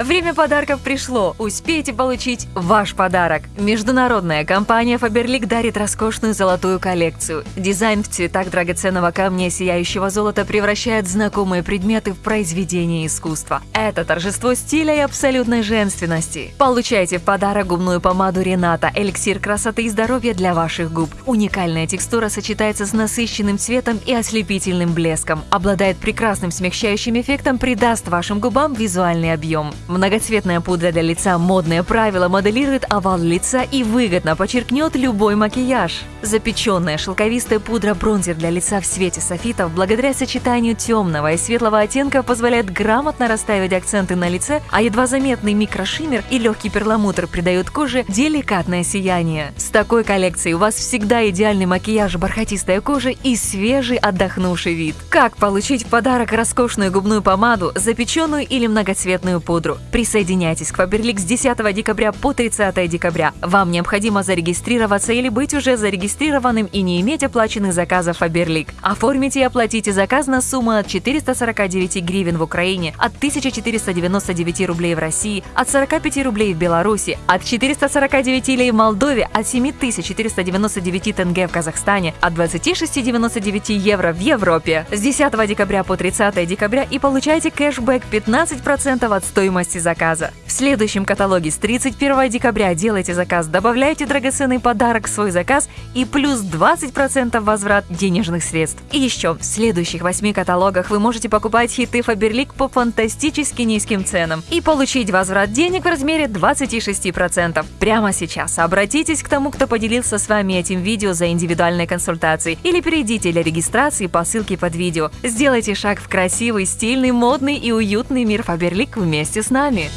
Время подарков пришло. Успейте получить ваш подарок. Международная компания Faberlic дарит роскошную золотую коллекцию. Дизайн в цветах драгоценного камня сияющего золота превращает знакомые предметы в произведение искусства. Это торжество стиля и абсолютной женственности. Получайте в подарок губную помаду Рената, эликсир красоты и здоровья для ваших губ. Уникальная текстура сочетается с насыщенным цветом и ослепительным блеском. Обладает прекрасным смягчающим эффектом, придаст вашим губам визуальный объем. Многоцветная пудра для лица «Модное правило» моделирует овал лица и выгодно подчеркнет любой макияж. Запеченная шелковистая пудра бронзер для лица в свете софитов благодаря сочетанию темного и светлого оттенка позволяет грамотно расставить акценты на лице, а едва заметный микрошиммер и легкий перламутр придают коже деликатное сияние. С такой коллекцией у вас всегда идеальный макияж, бархатистая кожа и свежий отдохнувший вид. Как получить в подарок роскошную губную помаду, запеченную или многоцветную пудру? Присоединяйтесь к Faberlic с 10 декабря по 30 декабря. Вам необходимо зарегистрироваться или быть уже зарегистрированным и не иметь оплаченных заказов Faberlic. Оформите и оплатите заказ на сумму от 449 гривен в Украине, от 1499 рублей в России, от 45 рублей в Беларуси, от 449 лей в Молдове, от 7499 тенге в Казахстане, от 26,99 евро в Европе. С 10 декабря по 30 декабря и получайте кэшбэк 15% от стоимости заказа. В следующем каталоге с 31 декабря делайте заказ, добавляйте драгоценный подарок в свой заказ и плюс 20% возврат денежных средств. И еще, в следующих 8 каталогах вы можете покупать хиты Faberlic по фантастически низким ценам и получить возврат денег в размере 26%. Прямо сейчас обратитесь к тому, кто поделился с вами этим видео за индивидуальной консультацией или перейдите для регистрации по ссылке под видео. Сделайте шаг в красивый, стильный, модный и уютный мир Faberlic вместе с нами.